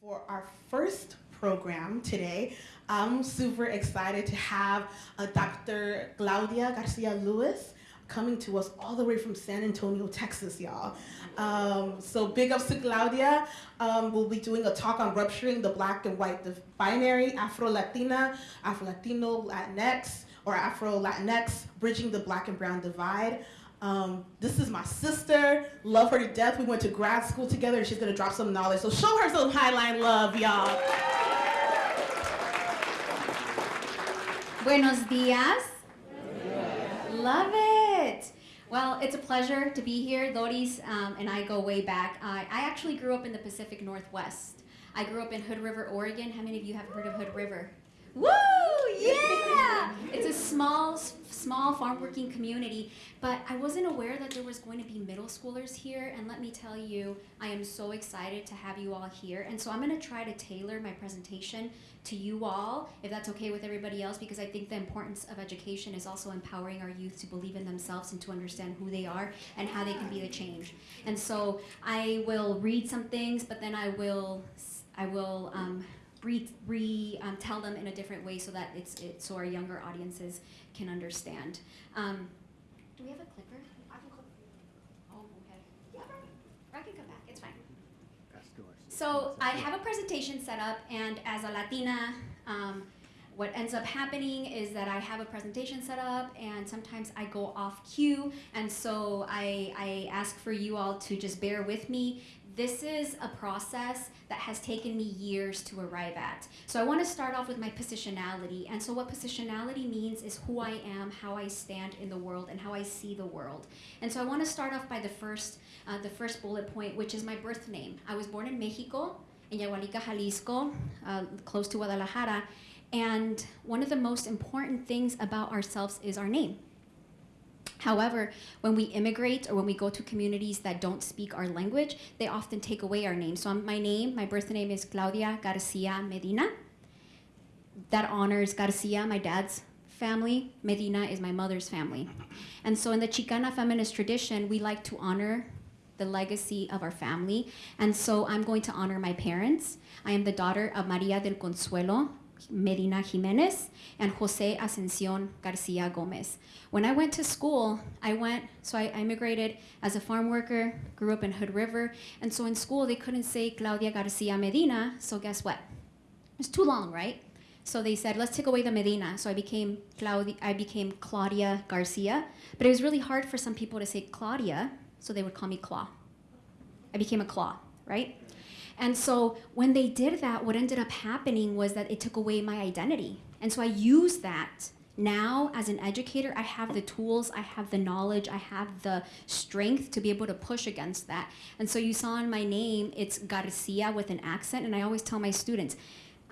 For our first program today, I'm super excited to have uh, Dr. Claudia Garcia Lewis coming to us all the way from San Antonio, Texas, y'all. Um, so big ups to Claudia. Um, we'll be doing a talk on rupturing the black and white binary, Afro-Latina, Afro-Latino, Latinx, or Afro-Latinx, bridging the black and brown divide. Um, this is my sister, love her to death. We went to grad school together and she's gonna drop some knowledge. So show her some Highline love, y'all. Buenos dias. Love it. Well, it's a pleasure to be here. Doris um, and I go way back. I actually grew up in the Pacific Northwest. I grew up in Hood River, Oregon. How many of you have heard of Hood River? Woo! Yeah! It's a small, small farm working community, but I wasn't aware that there was going to be middle schoolers here, and let me tell you, I am so excited to have you all here. And so I'm gonna try to tailor my presentation to you all, if that's okay with everybody else, because I think the importance of education is also empowering our youth to believe in themselves and to understand who they are and how they can be the change. And so I will read some things, but then I will, I will, um, re, re um, tell them in a different way so that it's it, so our younger audiences can understand. Um, do we have a clicker? I can click. Oh, okay. Yeah, I can come back. It's fine. So I have a presentation set up, and as a Latina, um, what ends up happening is that I have a presentation set up and sometimes I go off cue and so I, I ask for you all to just bear with me this is a process that has taken me years to arrive at. So I want to start off with my positionality. And so what positionality means is who I am, how I stand in the world, and how I see the world. And so I want to start off by the first, uh, the first bullet point, which is my birth name. I was born in Mexico, in Yahualica, Jalisco, uh, close to Guadalajara. And one of the most important things about ourselves is our name. However, when we immigrate or when we go to communities that don't speak our language, they often take away our name. So um, my name, my birth name is Claudia Garcia Medina. That honors Garcia, my dad's family. Medina is my mother's family. And so in the Chicana feminist tradition, we like to honor the legacy of our family. And so I'm going to honor my parents. I am the daughter of Maria del Consuelo, Medina Jimenez and Jose Ascension Garcia Gomez. When I went to school, I went, so I immigrated as a farm worker, grew up in Hood River, and so in school they couldn't say Claudia Garcia Medina, so guess what? It's too long, right? So they said, let's take away the Medina. So I became Claudia, I became Claudia Garcia, but it was really hard for some people to say Claudia, so they would call me Claw. I became a Claw, right? And so when they did that, what ended up happening was that it took away my identity. And so I use that now as an educator, I have the tools, I have the knowledge, I have the strength to be able to push against that. And so you saw in my name, it's Garcia with an accent. And I always tell my students,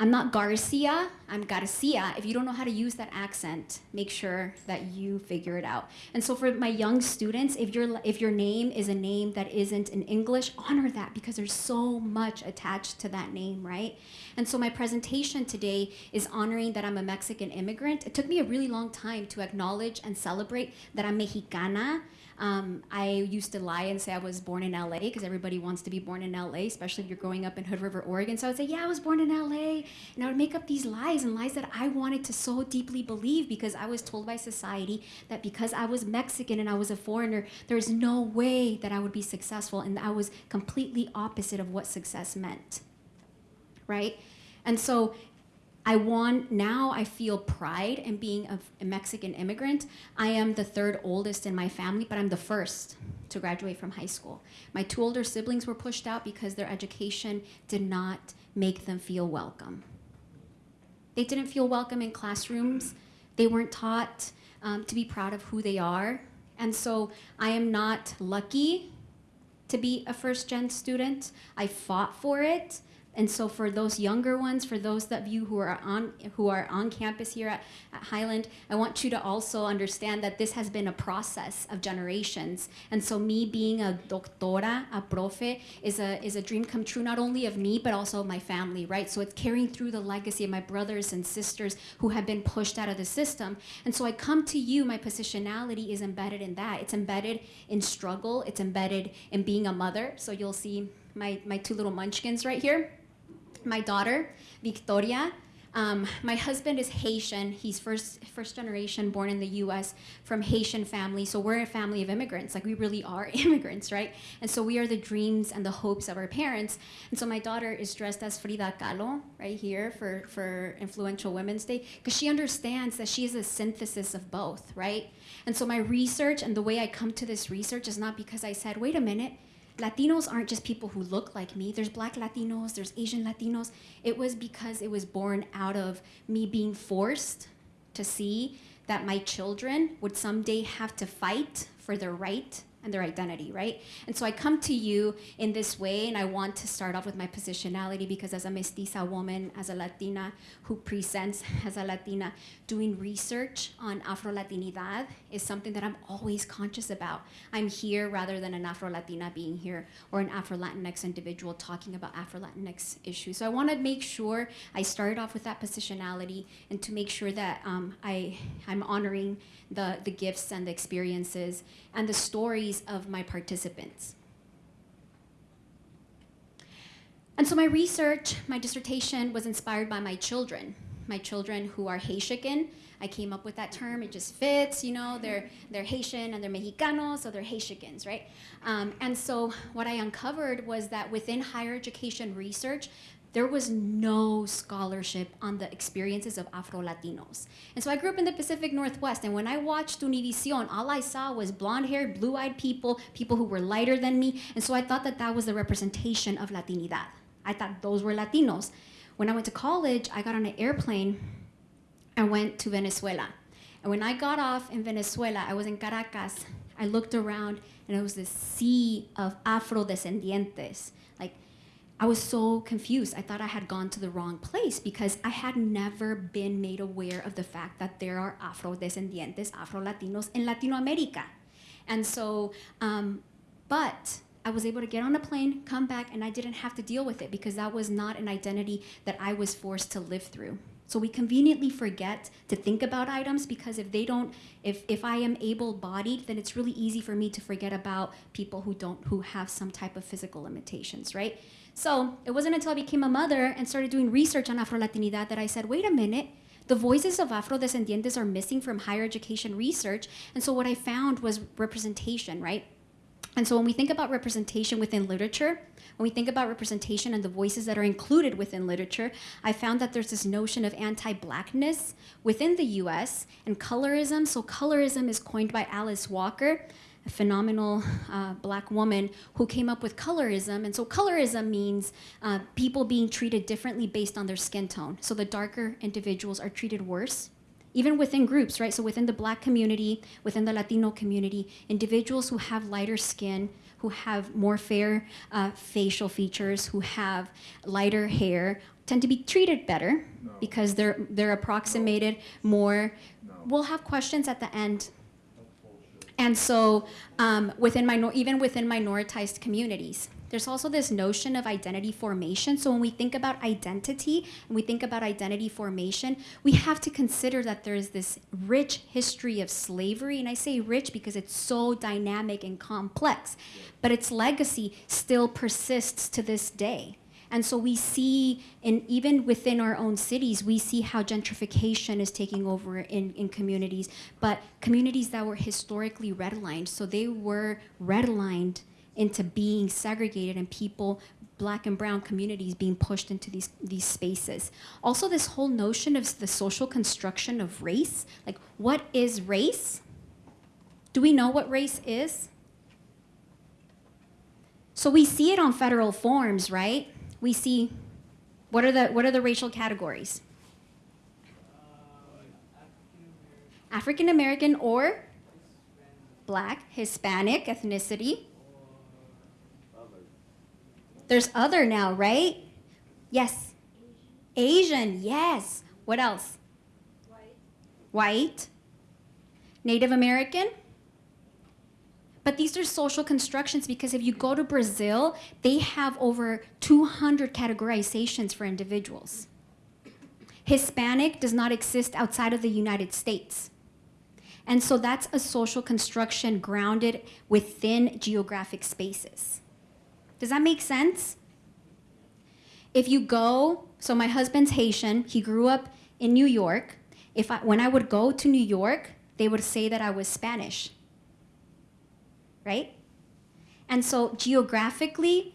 I'm not Garcia, I'm Garcia. If you don't know how to use that accent, make sure that you figure it out. And so for my young students, if your if your name is a name that isn't in English, honor that because there's so much attached to that name, right? And so my presentation today is honoring that I'm a Mexican immigrant. It took me a really long time to acknowledge and celebrate that I'm Mexicana, um, I used to lie and say I was born in LA because everybody wants to be born in LA, especially if you're growing up in Hood River, Oregon. So I would say, yeah, I was born in LA. And I would make up these lies and lies that I wanted to so deeply believe because I was told by society that because I was Mexican and I was a foreigner, there's no way that I would be successful. And I was completely opposite of what success meant, right? And so I want, now I feel pride in being a, a, Mexican immigrant. I am the third oldest in my family, but I'm the first to graduate from high school. My two older siblings were pushed out because their education did not make them feel welcome. They didn't feel welcome in classrooms. They weren't taught um, to be proud of who they are. And so I am not lucky to be a first gen student. I fought for it. And so for those younger ones, for those of you who are on who are on campus here at, at, Highline, I want you to also understand that this has been a process of generations. And so me being a doctora, a profe, is a is a dream come true not only of me but also of my family, right? So it's carrying through the legacy of my brothers and sisters who have been pushed out of the system. And so I come to you, my positionality is embedded in that. It's embedded in struggle, it's embedded in being a mother. So you'll see my, my two little munchkins right here. My daughter, Victoria. Um, my husband is Haitian. He's first first generation, born in the U.S. from Haitian family. So we're a family of immigrants. Like we really are immigrants, right? And so we are the dreams and the hopes of our parents. And so my daughter is dressed as Frida Kahlo right here for for Influential Women's Day because she understands that she is a synthesis of both, right? And so my research and the way I come to this research is not because I said, wait a minute Latinos aren't just people who look like me. There's black Latinos, there's Asian Latinos. It was because it was born out of me being forced to see that my children would someday have to fight for their right and their identity, right? And so I come to you in this way, and I want to start off with my positionality because as a mestiza woman, as a Latina who presents as a Latina, doing research on Afro Latinidad is something that I'm always conscious about. I'm here rather than an Afro Latina being here or an Afro Latinx individual talking about Afro Latinx issues. So I want to make sure I started off with that positionality and to make sure that um, I, I'm honoring the, the gifts and the experiences and the stories of my participants. And so my research, my dissertation was inspired by my children, my children who are Haitian. I came up with that term, it just fits, you know, they're, they're Haitian and they're Mexicanos, so they're Haitians, right? Um, and so what I uncovered was that within higher education research, there was no scholarship on the experiences of Afro Latinos. And so I grew up in the Pacific Northwest, and when I watched Univision, all I saw was blonde haired, blue eyed people, people who were lighter than me. And so I thought that that was the representation of Latinidad. I thought those were Latinos. When I went to college, I got on an airplane and went to Venezuela. And when I got off in Venezuela, I was in Caracas. I looked around, and it was this sea of Afro descendientes I was so confused. I thought I had gone to the wrong place because I had never been made aware of the fact that there are Afro-descendientes, Afro-Latinos in Latino America. And so, um, but I was able to get on a plane, come back, and I didn't have to deal with it because that was not an identity that I was forced to live through. So we conveniently forget to think about items because if they don't, if, if I am able-bodied, then it's really easy for me to forget about people who don't, who have some type of physical limitations, right? So it wasn't until I became a mother and started doing research on Afro-Latinidad that I said, wait a minute, the voices of Afro-descendientes are missing from higher education research. And so what I found was representation, right? And so when we think about representation within literature, when we think about representation and the voices that are included within literature, I found that there's this notion of anti-blackness within the US and colorism. So colorism is coined by Alice Walker a phenomenal uh, black woman who came up with colorism. And so colorism means uh, people being treated differently based on their skin tone. So the darker individuals are treated worse even within groups, right? So within the black community, within the Latino community, individuals who have lighter skin, who have more fair uh, facial features, who have lighter hair, tend to be treated better no. because they're they're approximated no. more. No. We'll have questions at the end and so um, within minor, even within minoritized communities, there's also this notion of identity formation. So when we think about identity and we think about identity formation, we have to consider that there is this rich history of slavery. And I say rich because it's so dynamic and complex, but its legacy still persists to this day. And so we see, and even within our own cities, we see how gentrification is taking over in, in communities, but communities that were historically redlined. So they were redlined into being segregated and people black and brown communities being pushed into these, these spaces. Also this whole notion of the social construction of race, like what is race? Do we know what race is? So we see it on federal forms, right? We see, what are the, what are the racial categories? African American or black, Hispanic ethnicity. There's other now, right? Yes. Asian, yes. What else? White. White. Native American? But these are social constructions because if you go to Brazil, they have over 200 categorizations for individuals. Hispanic does not exist outside of the United States. And so that's a social construction grounded within geographic spaces. Does that make sense? If you go, so my husband's Haitian, he grew up in New York. If I, when I would go to New York, they would say that I was Spanish. Right? And so geographically,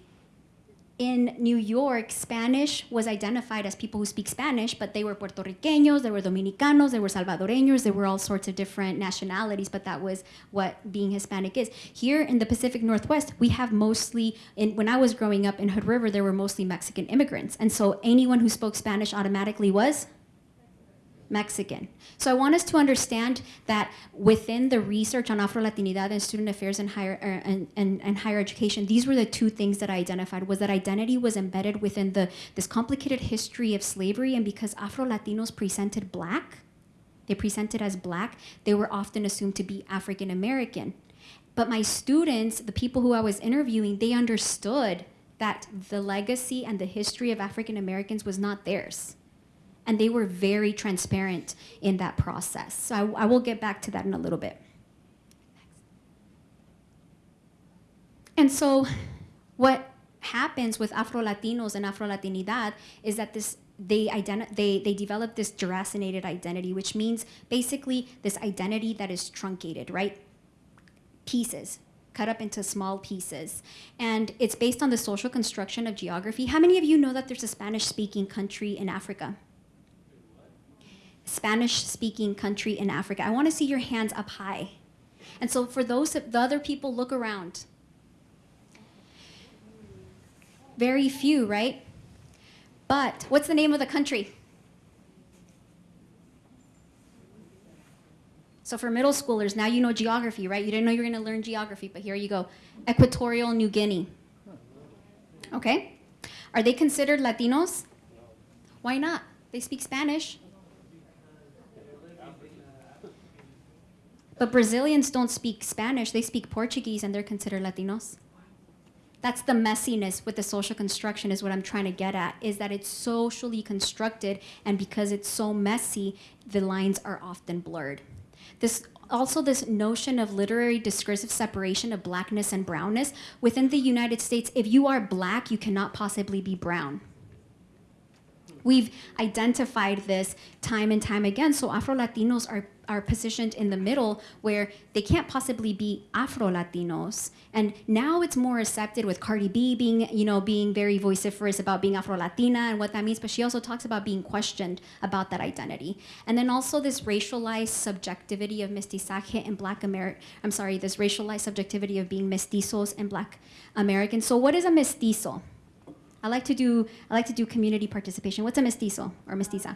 in New York, Spanish was identified as people who speak Spanish, but they were Puerto Ricanos, they were Dominicanos, they were Salvadoreños, they were all sorts of different nationalities, but that was what being Hispanic is. Here in the Pacific Northwest, we have mostly, in, when I was growing up in Hood River, there were mostly Mexican immigrants. And so anyone who spoke Spanish automatically was Mexican. So I want us to understand that within the research on Afro-Latinidad and student affairs and higher, er, and, and, and higher education, these were the two things that I identified, was that identity was embedded within the, this complicated history of slavery, and because Afro-Latinos presented black, they presented as black, they were often assumed to be African American. But my students, the people who I was interviewing, they understood that the legacy and the history of African Americans was not theirs and they were very transparent in that process. So I, I will get back to that in a little bit. And so what happens with Afro-Latinos and Afro-Latinidad is that this they, they, they develop this deracinated identity, which means basically this identity that is truncated, right? Pieces, cut up into small pieces. And it's based on the social construction of geography. How many of you know that there's a Spanish-speaking country in Africa? Spanish-speaking country in Africa. I want to see your hands up high. And so for those, of the other people, look around. Very few, right? But what's the name of the country? So for middle schoolers, now you know geography, right? You didn't know you were going to learn geography, but here you go. Equatorial New Guinea. Okay? Are they considered Latinos? Why not? They speak Spanish. But Brazilians don't speak Spanish, they speak Portuguese and they're considered Latinos. That's the messiness with the social construction is what I'm trying to get at, is that it's socially constructed and because it's so messy, the lines are often blurred. This also this notion of literary discursive separation of blackness and brownness. Within the United States, if you are black, you cannot possibly be brown. We've identified this time and time again. So Afro-Latinos are are positioned in the middle where they can't possibly be Afro-Latinos. And now it's more accepted with Cardi B being, you know, being very vociferous about being Afro-Latina and what that means, but she also talks about being questioned about that identity. And then also this racialized subjectivity of mestizaje and black American, I'm sorry, this racialized subjectivity of being mestizos and black Americans. So what is a mestizo? I like to do, I like to do community participation. What's a mestizo or mestiza?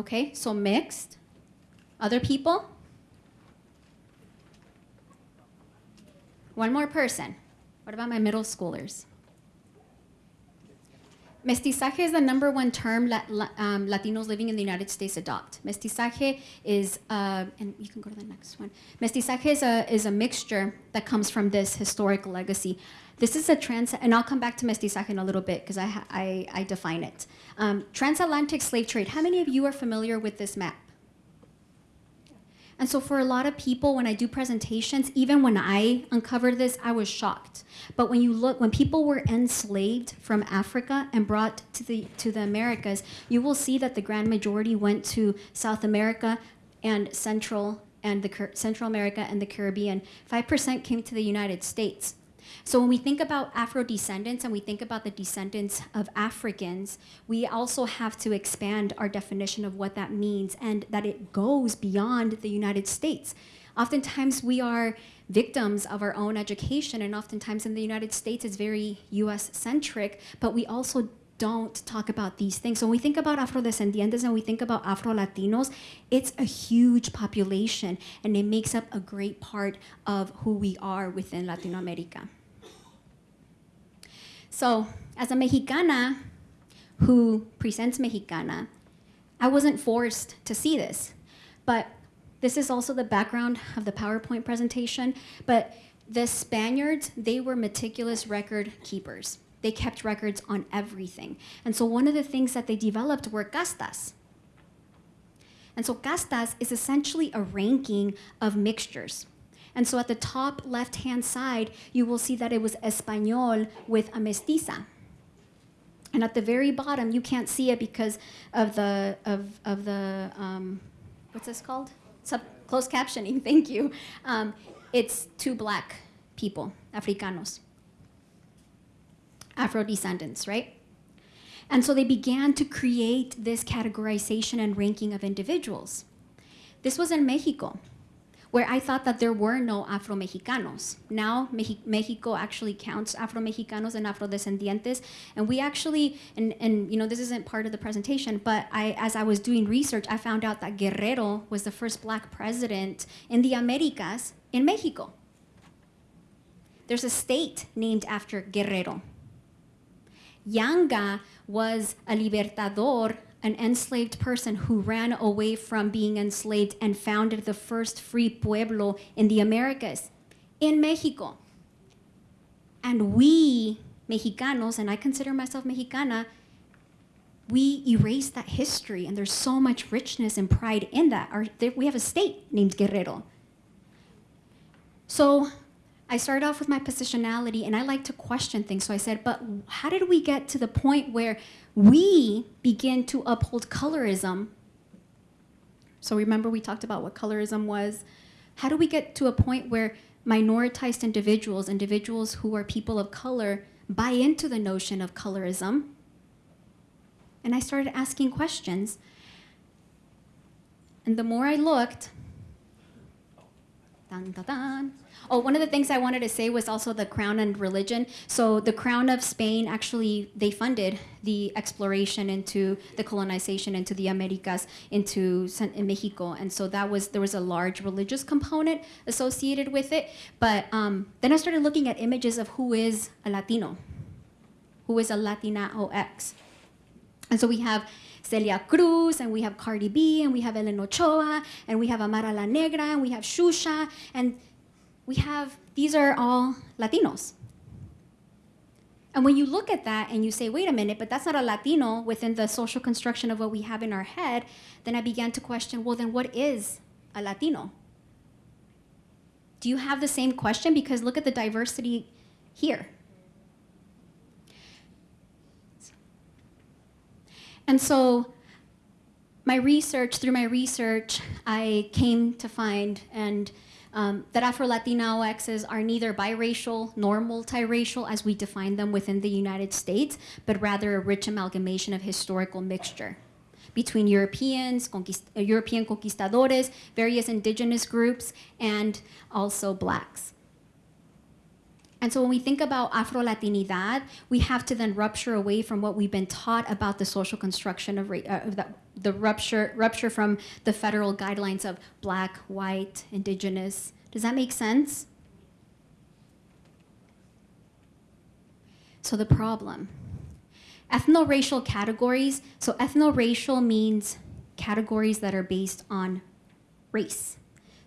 Okay, so mixed. Other people? One more person. What about my middle schoolers? Mestizaje is the number one term la, la, um, Latinos living in the United States adopt. Mestizaje is, uh, and you can go to the next one. Mestizaje is a, is a mixture that comes from this historic legacy. This is a trans, and I'll come back to mestizaje in a little bit because I, I, I, define it. Um, transatlantic slave trade. How many of you are familiar with this map? And so for a lot of people, when I do presentations, even when I uncovered this, I was shocked. But when you look, when people were enslaved from Africa and brought to the, to the Americas, you will see that the grand majority went to South America and Central and the Central America and the Caribbean. 5% came to the United States. So when we think about Afro-descendants and we think about the descendants of Africans, we also have to expand our definition of what that means and that it goes beyond the United States. Oftentimes we are victims of our own education and oftentimes in the United States it's very US-centric, but we also don't talk about these things. So when we think about Afrodescendientes and we think about Afro-Latinos, it's a huge population and it makes up a great part of who we are within Latin America. So as a Mexicana who presents Mexicana, I wasn't forced to see this, but this is also the background of the PowerPoint presentation, but the Spaniards, they were meticulous record keepers. They kept records on everything. And so one of the things that they developed were castas. And so castas is essentially a ranking of mixtures. And so at the top left hand side, you will see that it was Espanol with a mestiza. And at the very bottom, you can't see it because of the, of, of the um, what's this called? Sub closed captioning, thank you. Um, it's two black people, Africanos, Afro descendants, right? And so they began to create this categorization and ranking of individuals. This was in Mexico, where I thought that there were no Afro Mexicanos. Now, Mexico actually counts Afro Mexicanos and Afro descendientes. And we actually, and, and you know, this isn't part of the presentation, but I, as I was doing research, I found out that Guerrero was the first black president in the Americas in Mexico. There's a state named after Guerrero. Yanga was a libertador, an enslaved person who ran away from being enslaved and founded the first free pueblo in the Americas, in Mexico. And we, Mexicanos, and I consider myself Mexicana, we erase that history, and there's so much richness and pride in that. Our, we have a state named Guerrero. So I started off with my positionality and I like to question things. So I said, but how did we get to the point where we begin to uphold colorism? So remember we talked about what colorism was. How do we get to a point where minoritized individuals, individuals who are people of color, buy into the notion of colorism? And I started asking questions. And the more I looked, dun, dun, dun, Oh, one of the things I wanted to say was also the crown and religion. So the crown of Spain actually they funded the exploration into the colonization into the Americas into in Mexico, and so that was there was a large religious component associated with it. But um, then I started looking at images of who is a Latino, who is a Latina OX, and so we have. Celia Cruz, and we have Cardi B, and we have Ellen Ochoa, and we have Amara La Negra, and we have Shusha, and we have, these are all Latinos. And when you look at that and you say, wait a minute, but that's not a Latino within the social construction of what we have in our head, then I began to question, well, then what is a Latino? Do you have the same question? Because look at the diversity here. And so my research, through my research, I came to find and um, that Afro-Latinx are neither biracial nor multiracial as we define them within the United States, but rather a rich amalgamation of historical mixture between Europeans, conquist uh, European conquistadores, various indigenous groups, and also blacks. And so when we think about Afro-Latinidad, we have to then rupture away from what we've been taught about the social construction of, uh, the, the rupture, rupture from the federal guidelines of black, white, indigenous. Does that make sense? So the problem, ethno-racial categories. So ethno-racial means categories that are based on race.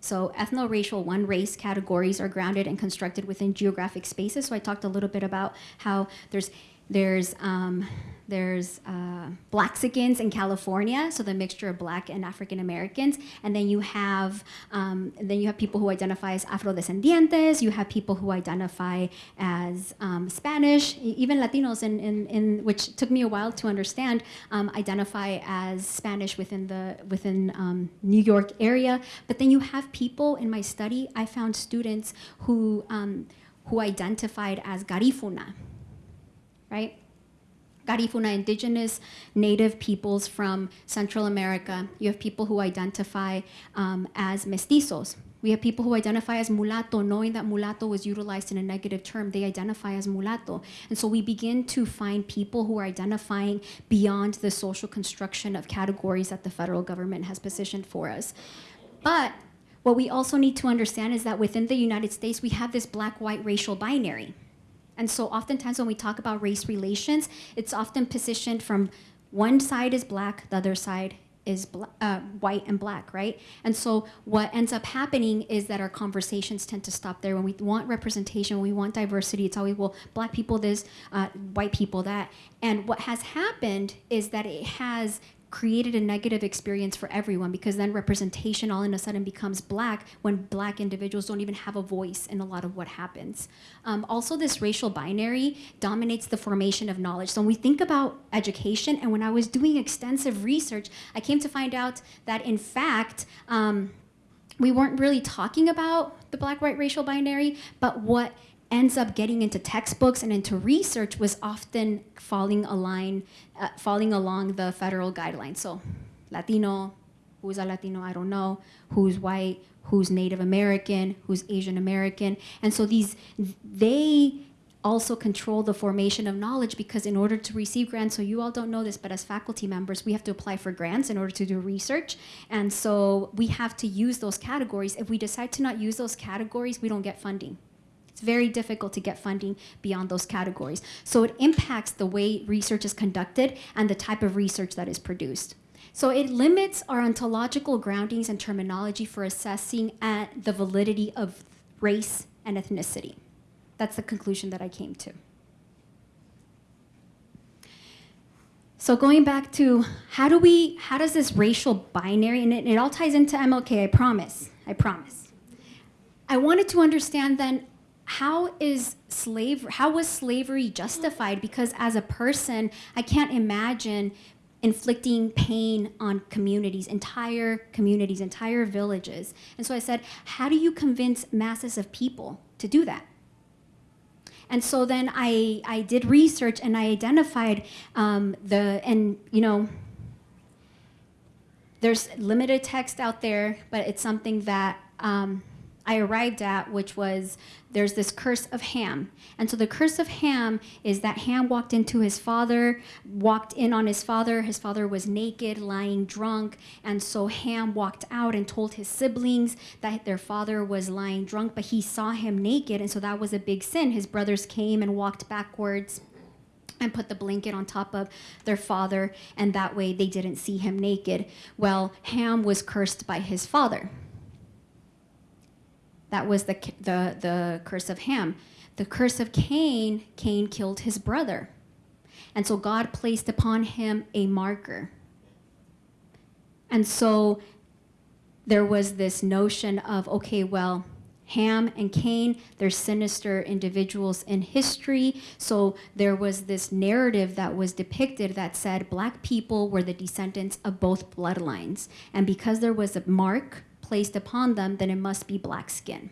So ethno-racial one race categories are grounded and constructed within geographic spaces. So I talked a little bit about how there's there's um, there's uh, in California, so the mixture of Black and African Americans, and then you have um, then you have people who identify as Afrodescendientes. You have people who identify as um, Spanish, even Latinos, in, in, in which took me a while to understand, um, identify as Spanish within the within um, New York area. But then you have people in my study. I found students who um, who identified as Garifuna, right? Garifuna, indigenous native peoples from Central America. You have people who identify um, as mestizos. We have people who identify as mulatto, knowing that mulatto was utilized in a negative term. They identify as mulatto. And so we begin to find people who are identifying beyond the social construction of categories that the federal government has positioned for us. But what we also need to understand is that within the United States, we have this black-white racial binary. And so oftentimes when we talk about race relations, it's often positioned from one side is black, the other side is uh, white and black, right? And so what ends up happening is that our conversations tend to stop there. When we want representation, we want diversity, it's always, well, black people this, uh, white people that. And what has happened is that it has created a negative experience for everyone because then representation all of a sudden becomes black when black individuals don't even have a voice in a lot of what happens. Um, also, this racial binary dominates the formation of knowledge. So when we think about education, and when I was doing extensive research, I came to find out that in fact, um, we weren't really talking about the black-white racial binary, but what ends up getting into textbooks and into research was often falling align, uh, falling along the federal guidelines. So, Latino, who's a Latino, I don't know, who's white, who's Native American, who's Asian American, and so these they also control the formation of knowledge because in order to receive grants, so you all don't know this, but as faculty members, we have to apply for grants in order to do research. And so we have to use those categories. If we decide to not use those categories, we don't get funding. Very difficult to get funding beyond those categories. So it impacts the way research is conducted and the type of research that is produced. So it limits our ontological groundings and terminology for assessing at the validity of race and ethnicity. That's the conclusion that I came to. So going back to how do we, how does this racial binary, and it, it all ties into MLK, I promise, I promise. I wanted to understand then how is slave how was slavery justified? Because as a person i can't imagine inflicting pain on communities entire communities entire villages. And so i said how do you convince masses of people to do that? And so then I, I did research and I identified um, the, and you know, there's limited text out there, but it's something that um, I arrived at, which was there's this curse of Ham. And so the curse of Ham is that Ham walked into his father, walked in on his father. His father was naked, lying drunk. And so Ham walked out and told his siblings that their father was lying drunk, but he saw him naked. And so that was a big sin. His brothers came and walked backwards and put the blanket on top of their father, and that way they didn't see him naked. Well, Ham was cursed by his father. That was the, the, the curse of Ham. The curse of Cain, Cain killed his brother. And so God placed upon him a marker. And so there was this notion of, okay, well, Ham and Cain, they're sinister individuals in history. So there was this narrative that was depicted that said black people were the descendants of both bloodlines. And because there was a mark placed upon them, then it must be black skin.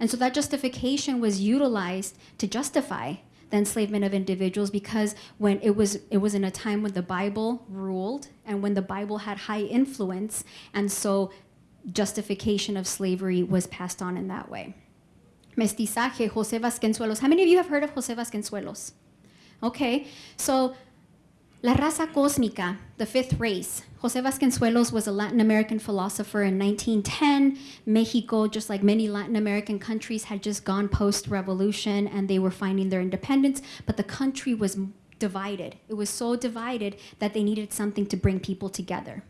And so that justification was utilized to justify the enslavement of individuals because when it was it was in a time when the Bible ruled and when the Bible had high influence and so justification of slavery was passed on in that way. Mestizaje, Jose Vasconcelos. How many of you have heard of Jose Vasconcelos? Okay, so La raza cósmica, the fifth race. Jose Vasconcelos was a Latin American philosopher in 1910. Mexico, just like many Latin American countries, had just gone post-revolution and they were finding their independence, but the country was divided. It was so divided that they needed something to bring people together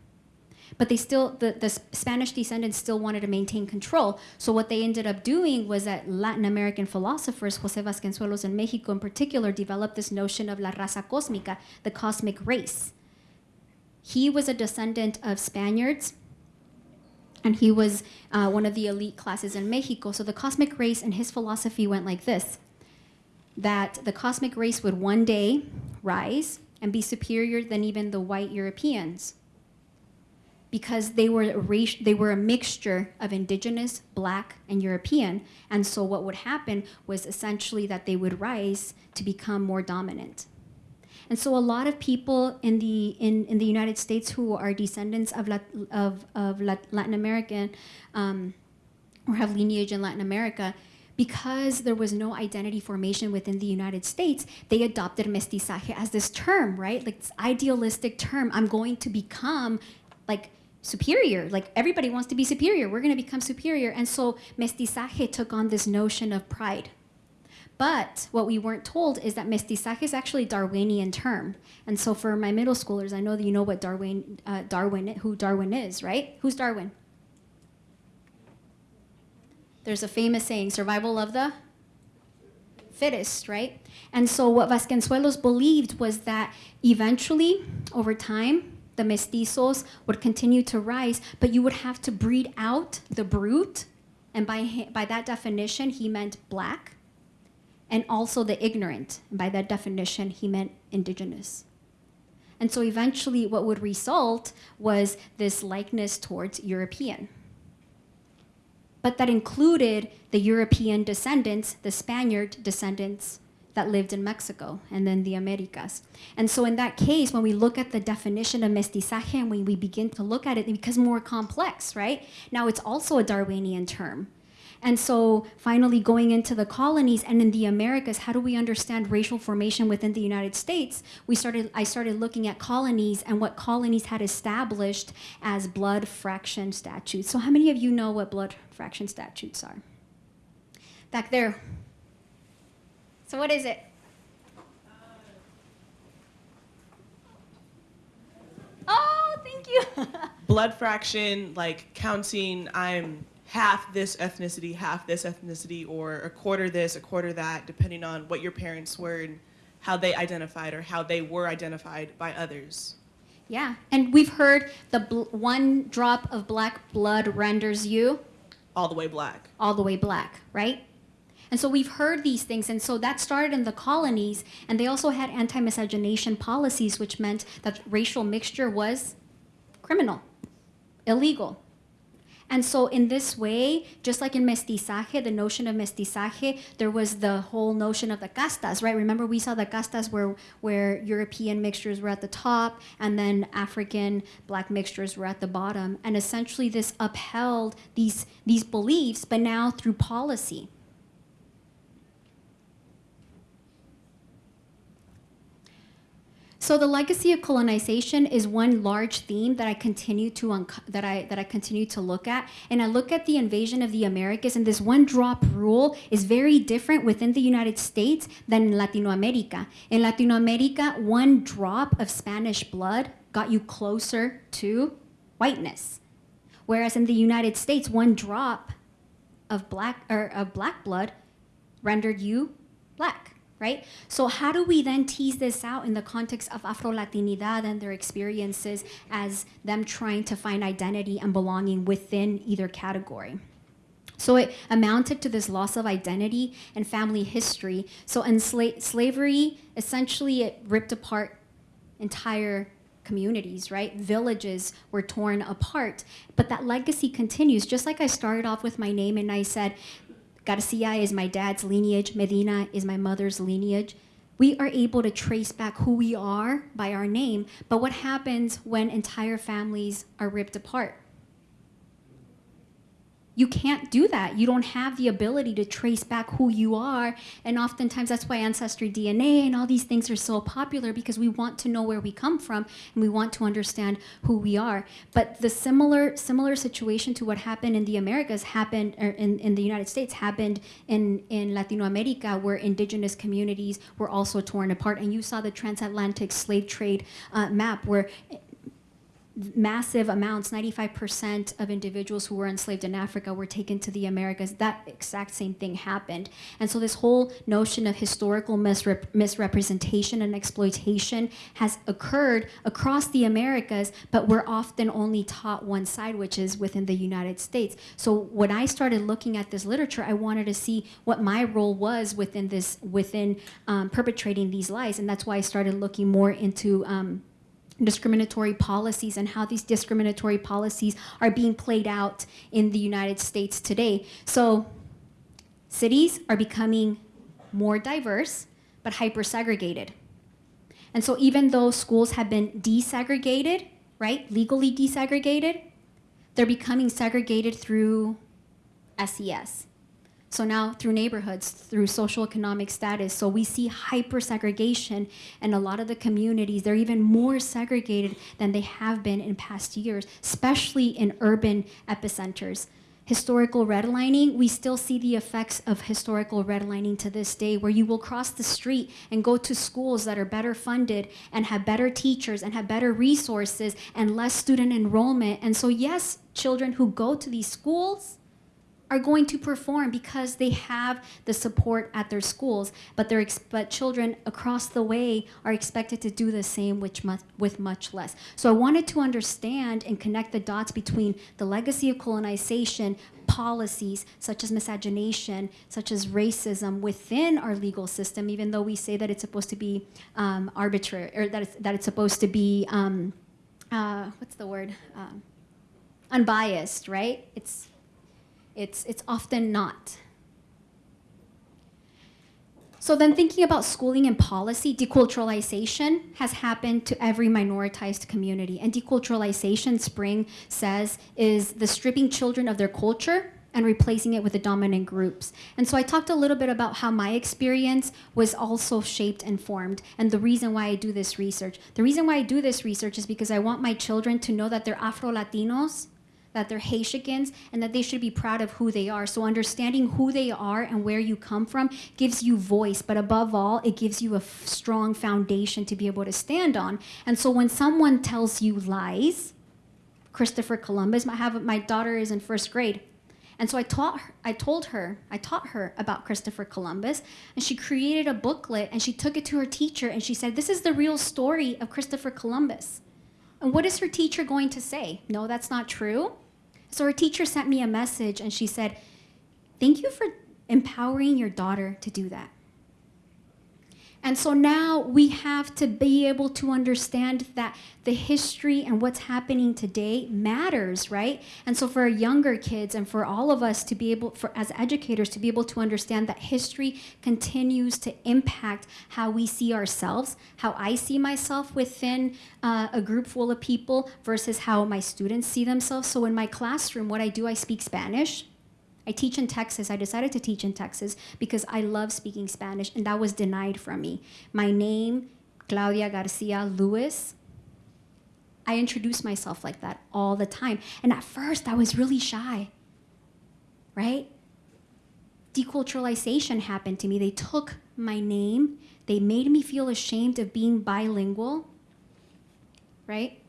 but they still, the, the Spanish descendants still wanted to maintain control. So what they ended up doing was that Latin American philosophers, Jose Vasconcelos in Mexico in particular, developed this notion of la raza cósmica, the cosmic race. He was a descendant of Spaniards, and he was uh, one of the elite classes in Mexico. So the cosmic race and his philosophy went like this, that the cosmic race would one day rise and be superior than even the white Europeans because they were, a they were a mixture of indigenous, black, and European. And so what would happen was essentially that they would rise to become more dominant. And so a lot of people in the, in, in the United States who are descendants of, Lat, of, of Latin American um, or have lineage in Latin America, because there was no identity formation within the United States, they adopted mestizaje as this term, right? Like this idealistic term. I'm going to become like superior. Like everybody wants to be superior. We're going to become superior. And so mestizaje took on this notion of pride. But what we weren't told is that mestizaje is actually Darwinian term. And so for my middle schoolers, I know that you know what Darwin, uh, Darwin, who Darwin is, right? Who's Darwin? There's a famous saying, survival of the fittest, right? And so what Vasconcelos believed was that eventually, over time, the mestizos would continue to rise, but you would have to breed out the brute. And by, by that definition, he meant black. And also the ignorant. And by that definition, he meant indigenous. And so eventually, what would result was this likeness towards European. But that included the European descendants, the Spaniard descendants that lived in Mexico and then the Americas. And so, in that case, when we look at the definition of mestizaje and when we begin to look at it, it becomes more complex, right? Now, it's also a Darwinian term. And so, finally, going into the colonies and in the Americas, how do we understand racial formation within the United States? We started, I started looking at colonies and what colonies had established as blood fraction statutes. So, how many of you know what blood fraction statutes are? Back there. So, what is it? Oh, thank you. blood fraction, like counting, I'm half this ethnicity, half this ethnicity, or a quarter this, a quarter that, depending on what your parents were and how they identified or how they were identified by others. yeah, and we've heard the bl- one drop of black blood renders you All the way black. all the way black, right? And so we've heard these things, and so that started in the colonies, and they also had anti miscegenation policies, which meant that racial mixture was criminal, illegal. And so, in this way, just like in mestizaje, the notion of mestizaje, there was the whole notion of the castas, right? Remember, we saw the castas where, where European mixtures were at the top, and then African black mixtures were at the bottom. And essentially, this upheld these, these beliefs, but now through policy. So the legacy of colonization is one large theme that I continue to that I that I continue to look at, and I look at the invasion of the Americas, and this one drop rule is very different within the United States than in Latino America. In Latino America, one drop of Spanish blood got you closer to whiteness, whereas in the United States, one drop of black or of black blood rendered you black right? So how do we then tease this out in the context of Afro-Latinidad and their experiences as them trying to find identity and belonging within either category? So it amounted to this loss of identity and family history. So in sla- slavery, essentially it ripped apart entire communities, right? Villages were torn apart. But that legacy continues. Just like I started off with my name and I said, Garcia is my dad's lineage, Medina is my mother's lineage. We are able to trace back who we are by our name, but what happens when entire families are ripped apart? You can't do that. You don't have the ability to trace back who you are. And oftentimes that's why Ancestry DNA and all these things are so popular because we want to know where we come from and we want to understand who we are. But the similar similar situation to what happened in the Americas happened in, in the United States happened in, in Latino America where indigenous communities were also torn apart. And you saw the transatlantic slave trade uh, map where massive amounts 95% of individuals who were enslaved in africa were taken to the americas. That exact same thing happened. And so this whole notion of historical misrep- misrepresentation and exploitation has occurred across the americas but we're often only taught one side which is within the united states. So when i started looking at this literature i wanted to see what my role was within this within um, perpetrating these lies. And that's why i started looking more into um, discriminatory policies and how these discriminatory policies are being played out in the United States today. So, cities are becoming more diverse but hyper segregated. And so, even though schools have been desegregated, right, legally desegregated, they're becoming segregated through SES. So now through neighborhoods, through social economic status, so we see hyper segregation and a lot of the communities, they're even more segregated than they have been in past years, especially in urban epicenters. Historical redlining, we still see the effects of historical redlining to this day, where you will cross the street and go to schools that are better funded and have better teachers and have better resources and less student enrollment. And so, yes, children who go to these schools are going to perform because they have the support at their schools, but their but children across the way are expected to do the same with much, with much less. So I wanted to understand and connect the dots between the legacy of colonization, policies such as miscegenation, such as racism within our legal system, even though we say that it's supposed to be um, arbitrary or that it's, that it's supposed to be um, uh, what's the word um, unbiased, right? It's it's, it's often not. So then thinking about schooling and policy, deculturalization has happened to every minoritized community. And deculturalization, Spring says, is the stripping children of their culture and replacing it with the dominant groups. And so I talked a little bit about how my experience was also shaped and formed and the reason why I do this research. The reason why I do this research is because I want my children to know that they're Afro-Latinos that they're Haitians and that they should be proud of who they are. So understanding who they are and where you come from gives you voice, but above all, it gives you a strong foundation to be able to stand on. And so when someone tells you lies, Christopher Columbus, I have my daughter is in first grade. And so I taught her, I told her, I taught her about Christopher Columbus, and she created a booklet and she took it to her teacher and she said, "This is the real story of Christopher Columbus." And what is her teacher going to say? No, that's not true. So her teacher sent me a message and she said, Thank you for empowering your daughter to do that. And so now we have to be able to understand that the history and what's happening today matters, right? And so for our younger kids and for all of us to be able, for as educators, to be able to understand that history continues to impact how we see ourselves, how I see myself within uh, a group full of people versus how my students see themselves. So in my classroom, what I do, I speak Spanish. I teach in Texas. I decided to teach in Texas because I love speaking Spanish, and that was denied from me. My name, Claudia Garcia Lewis. I introduce myself like that all the time. And at first, I was really shy, right? Deculturalization happened to me. They took my name, they made me feel ashamed of being bilingual, right?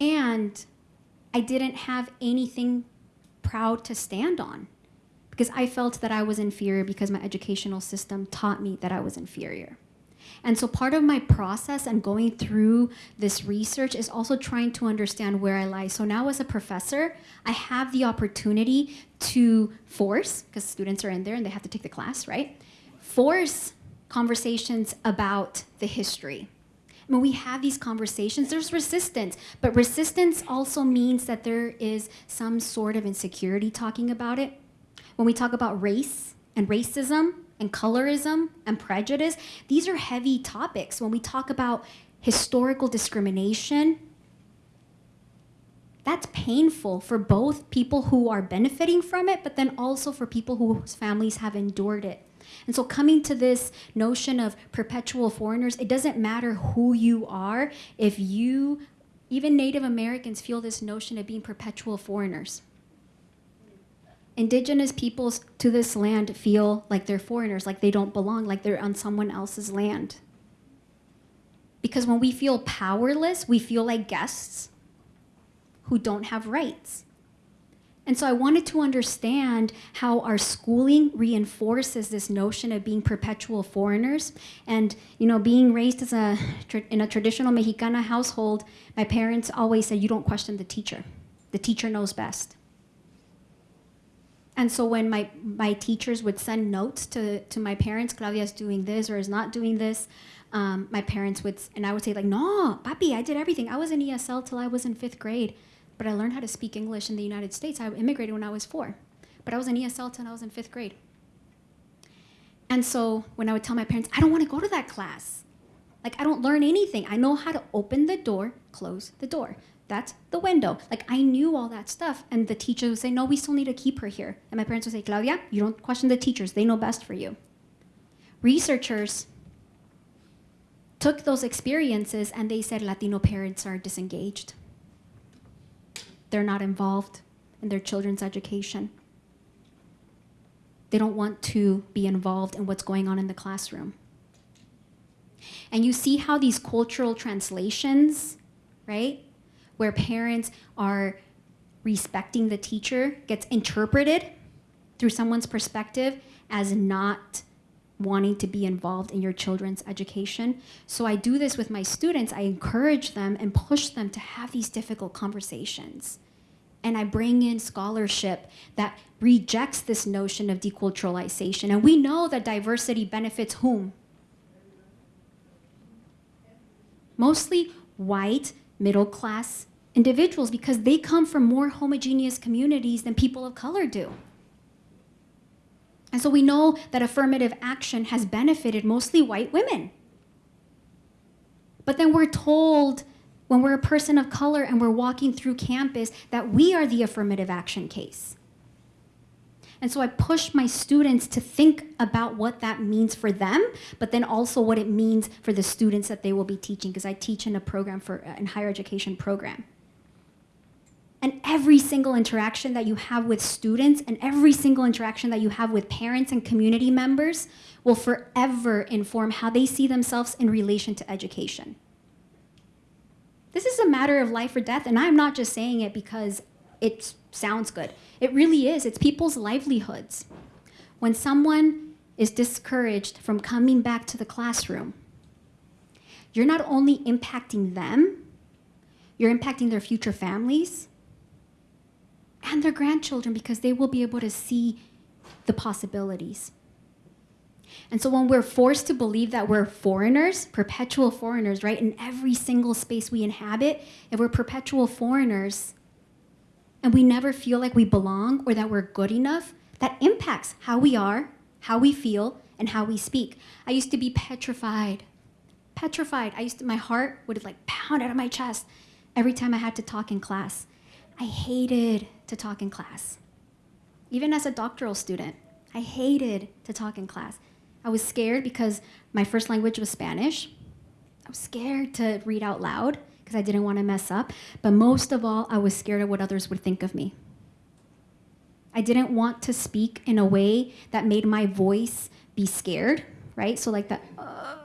And I didn't have anything proud to stand on because I felt that I was inferior because my educational system taught me that I was inferior. And so part of my process and going through this research is also trying to understand where I lie. So now as a professor, I have the opportunity to force, because students are in there and they have to take the class, right? Force conversations about the history. When we have these conversations, there's resistance, but resistance also means that there is some sort of insecurity talking about it. When we talk about race and racism and colorism and prejudice, these are heavy topics. When we talk about historical discrimination, that's painful for both people who are benefiting from it, but then also for people whose families have endured it. And so coming to this notion of perpetual foreigners, it doesn't matter who you are, if you, even Native Americans feel this notion of being perpetual foreigners. Indigenous peoples to this land feel like they're foreigners, like they don't belong, like they're on someone else's land. Because when we feel powerless, we feel like guests who don't have rights. And so I wanted to understand how our schooling reinforces this notion of being perpetual foreigners. And, you know, being raised as a, in a traditional Mexicana household, my parents always said, you don't question the teacher. The teacher knows best. And so when my, my teachers would send notes to, to my parents, Claudia's doing this or is not doing this, um, my parents would, and I would say like, no, papi, I did everything. I was in ESL till I was in fifth grade. But I learned how to speak English in the United States. I immigrated when I was four, but I was in ESL until I was in fifth grade. And so when I would tell my parents, I don't want to go to that class. Like, I don't learn anything. I know how to open the door, close the door. That's the window. Like, I knew all that stuff. And the teacher would say, No, we still need to keep her here. And my parents would say, Claudia, you don't question the teachers, they know best for you. Researchers took those experiences and they said Latino parents are disengaged they're not involved in their children's education. They don't want to be involved in what's going on in the classroom. And you see how these cultural translations, right, where parents are respecting the teacher gets interpreted through someone's perspective as not wanting to be involved in your children's education. So I do this with my students. I encourage them and push them to have these difficult conversations. And I bring in scholarship that rejects this notion of deculturalization. And we know that diversity benefits whom? Mostly white, middle class individuals because they come from more homogeneous communities than people of color do. And so we know that affirmative action has benefited mostly white women. But then we're told when we're a person of color and we're walking through campus that we are the affirmative action case. And so I push my students to think about what that means for them, but then also what it means for the students that they will be teaching, because I teach in a program for uh, in higher education program. And every single interaction that you have with students and every single interaction that you have with parents and community members will forever inform how they see themselves in relation to education. This is a matter of life or death, and I'm not just saying it because it sounds good. It really is. It's people's livelihoods. When someone is discouraged from coming back to the classroom, you're not only impacting them, you're impacting their future families, and their grandchildren because they will be able to see the possibilities. And so when we're forced to believe that we're foreigners, perpetual foreigners, right, in every single space we inhabit, if we're perpetual foreigners and we never feel like we belong or that we're good enough, that impacts how we are, how we feel, and how we speak. I used to be petrified. Petrified. I used to, my heart would like pound out of my chest every time I had to talk in class. I hated to talk in class. Even as a doctoral student, I hated to talk in class. I was scared because my first language was Spanish. I was scared to read out loud because I didn't want to mess up. But most of all, I was scared of what others would think of me. I didn't want to speak in a way that made my voice be scared, right? So like that, uh,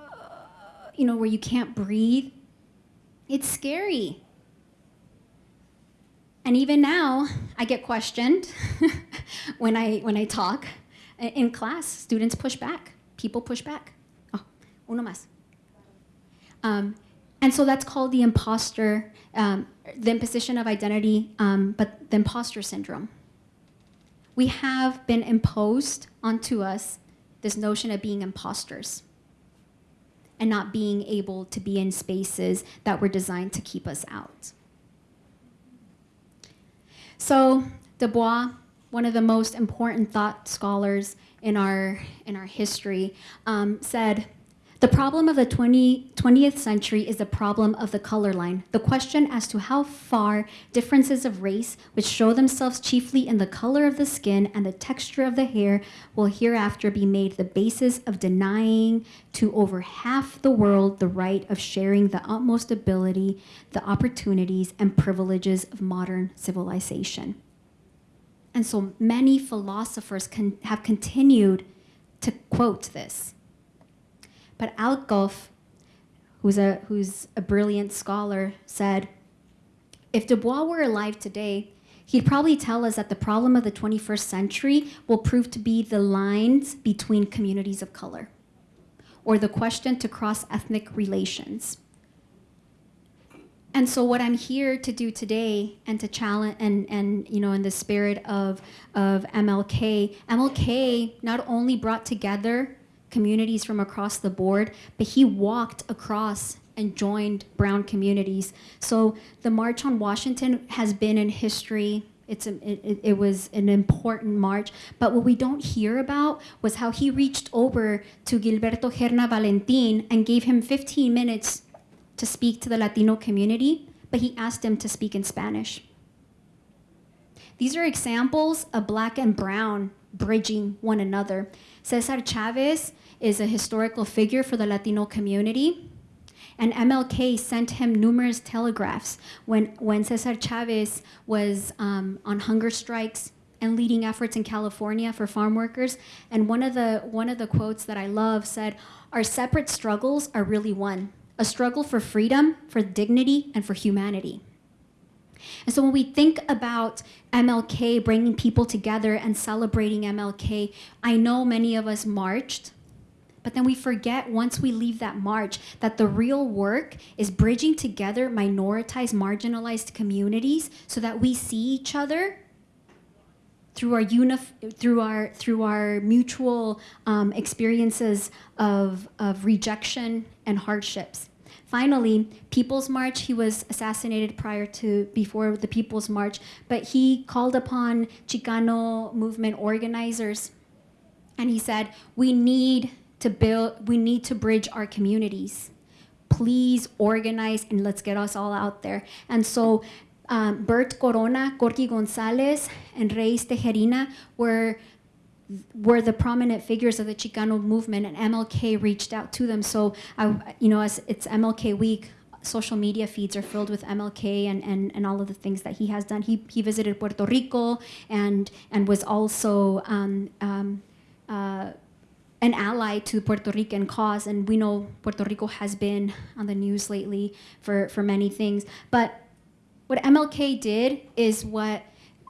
you know, where you can't breathe. It's scary. And even now, I get questioned when I when I talk in class. Students push back. People push back. Oh, uno más. Um, and so that's called the imposter, um, the imposition of identity, um, but the imposter syndrome. We have been imposed onto us this notion of being imposters and not being able to be in spaces that were designed to keep us out. So Du Bois, one of the most important thought scholars in our, in our history, um, said, the problem of the 20, 20th century is the problem of the color line. The question as to how far differences of race, which show themselves chiefly in the color of the skin and the texture of the hair, will hereafter be made the basis of denying to over half the world the right of sharing the utmost ability, the opportunities, and privileges of modern civilization. And so many philosophers can, have continued to quote this. But Alcoff, who's a, who's a brilliant scholar, said, if Du Bois were alive today, he'd probably tell us that the problem of the 21st century will prove to be the lines between communities of color, or the question to cross-ethnic relations. And so what I'm here to do today and to challenge and, and you know in the spirit of, of MLK, MLK not only brought together communities from across the board, but he walked across and joined brown communities. So the March on Washington has been in history. It's a, it, it was an important march, but what we don't hear about was how he reached over to Gilberto Gerena Valentin and gave him 15 minutes to speak to the Latino community, but he asked him to speak in Spanish. These are examples of black and brown bridging one another. Cesar Chavez is a historical figure for the Latino community. And MLK sent him numerous telegraphs when, when Cesar Chavez was um, on hunger strikes and leading efforts in California for farm workers. And one of the one of the quotes that I love said, "Our separate struggles are really one: a struggle for freedom, for dignity, and for humanity." And so when we think about MLK bringing people together and celebrating MLK, I know many of us marched, but then we forget once we leave that march that the real work is bridging together minoritized, marginalized communities so that we see each other through our unif- through our through our mutual um, experiences of of rejection and hardships. Finally, People's March. He was assassinated prior to before the People's March, but he called upon Chicano movement organizers, and he said, "We need to build. We need to bridge our communities." please organize and let's get us all out there. And so um, Bert Corona, Corky Gonzalez, and Reies Tijerina were were the prominent figures of the Chicano movement, and MLK reached out to them. So, I, you know, as it's MLK week, social media feeds are filled with MLK and, and, and all of the things that he has done. He, he visited Puerto Rico and and was also um, um, uh, an ally to the Puerto Rican cause, and we know Puerto Rico has been on the news lately for, for many things. But what MLK did is what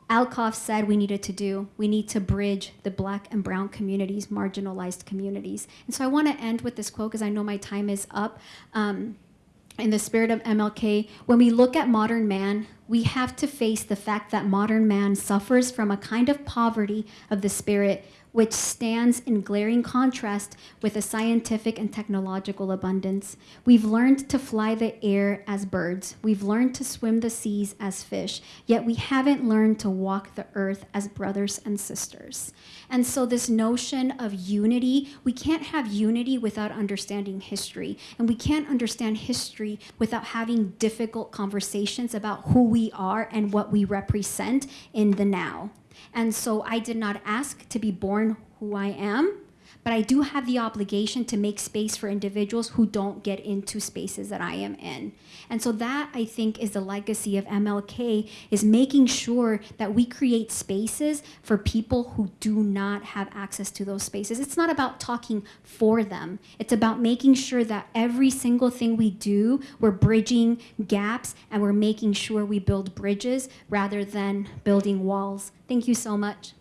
Alcoff said we needed to do. We need to bridge the black and brown communities, marginalized communities. And so I want to end with this quote because I know my time is up. Um, in the spirit of MLK, when we look at modern man, we have to face the fact that modern man suffers from a kind of poverty of the spirit which stands in glaring contrast with a scientific and technological abundance. We've learned to fly the air as birds. We've learned to swim the seas as fish, yet we haven't learned to walk the earth as brothers and sisters. And so, this notion of unity, we can't have unity without understanding history. And we can't understand history without having difficult conversations about who we are and what we represent in the now. And so I did not ask to be born who I am, but I do have the obligation to make space for individuals who don't get into spaces that I am in. And so that I think is the legacy of MLK is making sure that we create spaces for people who do not have access to those spaces. It's not about talking for them. It's about making sure that every single thing we do, we're bridging gaps and we're making sure we build bridges rather than building walls. Thank you so much.